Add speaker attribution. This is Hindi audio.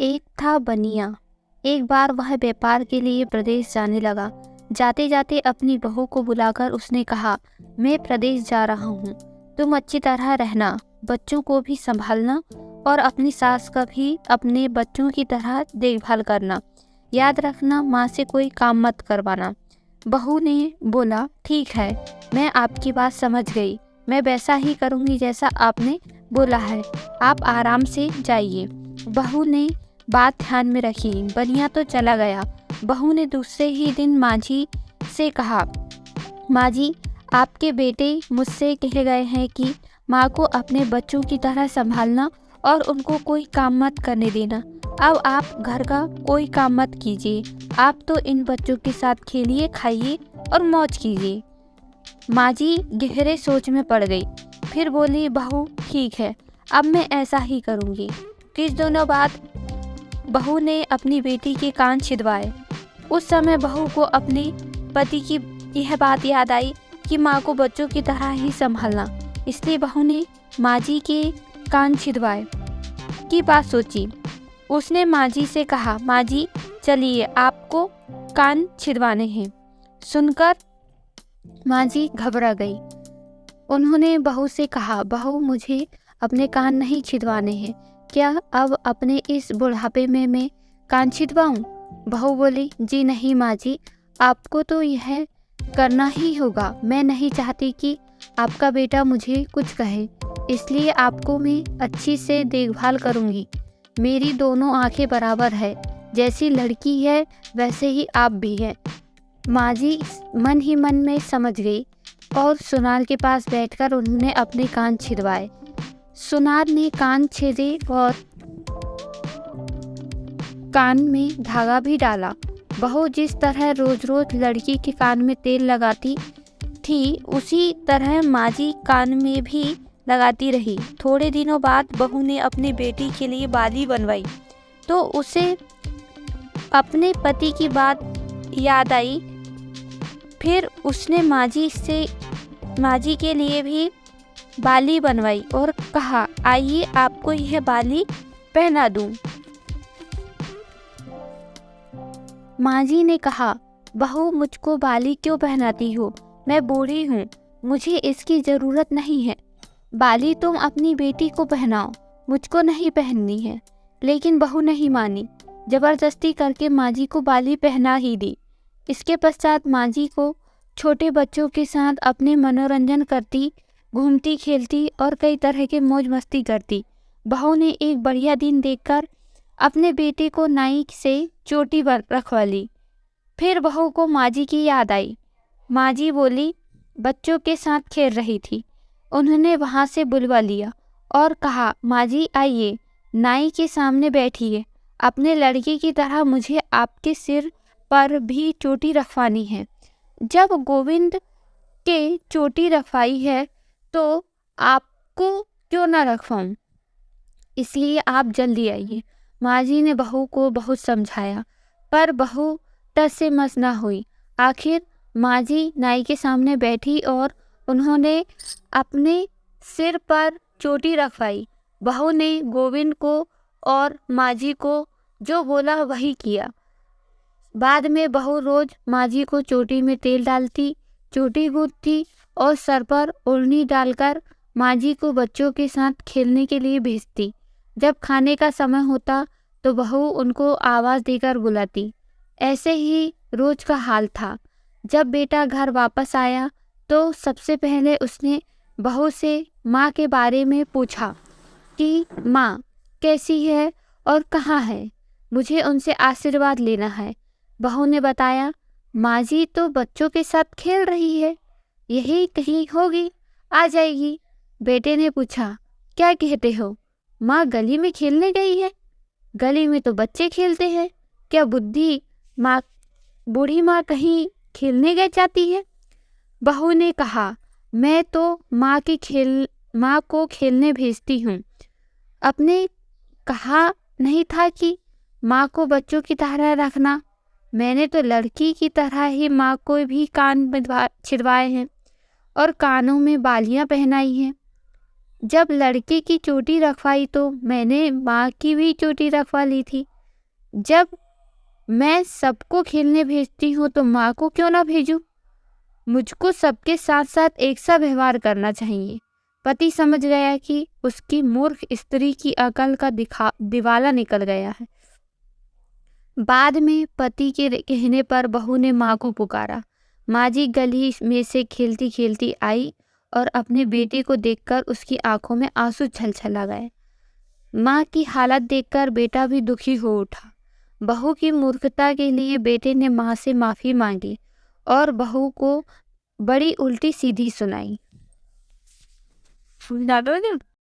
Speaker 1: एक था बनिया। एक बार वह व्यापार के लिए प्रदेश जाने लगा। जाते जाते अपनी बहू को बुलाकर उसने कहा, मैं प्रदेश जा रहा हूँ। तुम अच्छी तरह रहना, बच्चों को भी संभालना और अपनी सास का भी अपने बच्चों की तरह देखभाल करना। याद रखना, माँ से कोई काम मत करवाना। बहू ने बोला, ठीक है, मैं आपकी बात समझ गई। मैं वैसा ही करूँगी जैसा आपने बोला है। आप आराम से जाइए। बहू ने बात ध्यान में रखी। बनिया तो चला गया। बहू ने दूसरे ही दिन माझी से कहा माँ आपके बेटे मुझसे कह गए हैं कि माँ को अपने बच्चों की तरह संभालना और उनको कोई काम मत करने देना। अब आप घर का कोई काम मत कीजिए। आप तो इन बच्चों के साथ खेलिए, खाइए और मौज कीजिए। माँ जी गहरे सोच में पड़ गई। फिर बोली, बहू, ठीक है। अब मैं ऐसा ही करूँगी। कुछ दिनों बाद बहू ने अपनी बेटी के कान छिदवाए। उस समय बहू को अपने पति की यह बात याद आई कि माँ को बच्चों की तरह ही संभालना। इसलिए बहू ने माँ जी के कान छिदवाए। की बात सोची। उसने माँ जी से कहा माँ जी चलिए, आपको कान छिदवाने हैं। सुनकर माँ जी घबरा गई। उन्होंने बहू से कहा, बहू, मुझे अपने कान नहीं छिदवाने हैं। क्या अब अपने इस बुढ़ापे में मैं कान छिदवाऊँ बहू बोली, जी नहीं माँ जी, आपको तो यह करना ही होगा। मैं नहीं चाहती कि आपका बेटा मुझे कुछ कहे। इसलिए आपको मैं अच्छी से देखभाल करूँगी। मेरी दोनों आँखें बराबर है। जैसी लड़की है, वैसे ही आप भी हैं। माँ जी मन ही मन में समझ गई और सुनार के पास बैठकर उन्होंने अपने कान छिदवाए। सुनार ने कान छेदे और कान में धागा भी डाला। बहू जिस तरह रोज रोज लड़की के कान में तेल लगाती थी, उसी तरह माजी कान में भी लगाती रही। थोड़े दिनों बाद बहू ने अपनी बेटी के लिए बाली बनवाई। तो उसे अपने पति की बात याद आई। फिर उसने माजी से, माजी के लिए भी बाली बनवाई और कहा, आइए आपको यह बाली पहना दूँ। माँ जी ने कहा, बहू, मुझको बाली क्यों पहनाती हो? मैं बूढ़ी हूँ, मुझे इसकी ज़रूरत नहीं है। बाली तुम अपनी बेटी को पहनाओ, मुझको नहीं पहननी है। लेकिन बहू नहीं मानी। ज़बरदस्ती करके माँ जी को बाली पहना ही दी। इसके पश्चात माँ जी को छोटे बच्चों के साथ अपने मनोरंजन करती घूमती, खेलती और कई तरह के मौज मस्ती करती। बहू ने एक बढ़िया दिन देखकर अपने बेटे को नाई से चोटी रखवा ली फिर बहू को माजी की याद आई। माजी बोली, बच्चों के साथ खेल रही थी। उन्होंने वहाँ से बुलवा लिया और कहा, माजी, आइए। नाई के सामने बैठिए। अपने लड़के की तरह मुझे आपके सिर पर भी चोटी रखवानी है। जब गोविंद के चोटी रखवाई है तो आपको क्यों ना रखवाऊँ इसलिए आप जल्दी आइए। माँ जी ने बहू को बहुत समझाया, पर बहू टस से मस ना हुई। आखिर माँ जी नाई के सामने बैठी और उन्होंने अपने सिर पर चोटी रखवाई बहू ने गोविंद को और माँ जी को जो बोला वही किया। बाद में बहू रोज माँ जी को चोटी में तेल डालती, चोटी गूंथती और सर पर ओढ़नी डालकर माँ जी को बच्चों के साथ खेलने के लिए भेजती। जब खाने का समय होता तो बहू उनको आवाज़ देकर बुलाती। ऐसे ही रोज का हाल था। जब बेटा घर वापस आया तो सबसे पहले उसने बहू से माँ के बारे में पूछा कि, माँ, कैसी है और कहाँ है? मुझे उनसे आशीर्वाद लेना है। बहू ने बताया, माँ जी तो बच्चों के साथ खेल रही है। यही कहीं होगी, आ जाएगी। बेटे ने पूछा, क्या कहते हो? माँ गली में खेलने गई है? गली में तो बच्चे खेलते हैं। क्या बुद्धि माँ, बूढ़ी माँ कहीं खेलने गए जाती है? बहू ने कहा, मैं तो माँ की खेल, माँ को खेलने भेजती हूँ। अपने कहा नहीं था कि माँ को बच्चों की तरह रखना। मैंने तो लड़की की तरह ही माँ को भी कान छिदवाए हैं। और कानों में बालियाँ पहनाई हैं। जब लड़के की चोटी रखवाई तो मैंने माँ की भी चोटी रखवा ली थी। जब मैं सबको खेलने भेजती हूँ तो माँ को क्यों ना भेजूँ? मुझको सबके साथ साथ एक सा व्यवहार करना चाहिए। पति समझ गया कि उसकी मूर्ख स्त्री की अकल का दिखा, दिवाला निकल गया है। बाद में पति के कहने पर बहू ने माँ को पुकारा। माँ जी गली में से खेलती खेलती आई और अपने बेटे को देखकर उसकी आँखों में आँसू छल छलछला गए माँ की हालत देखकर बेटा भी दुखी हो उठा। बहू की मूर्खता के लिए बेटे ने माँ से माफ़ी मांगी और बहू को बड़ी उल्टी सीधी सुनाई।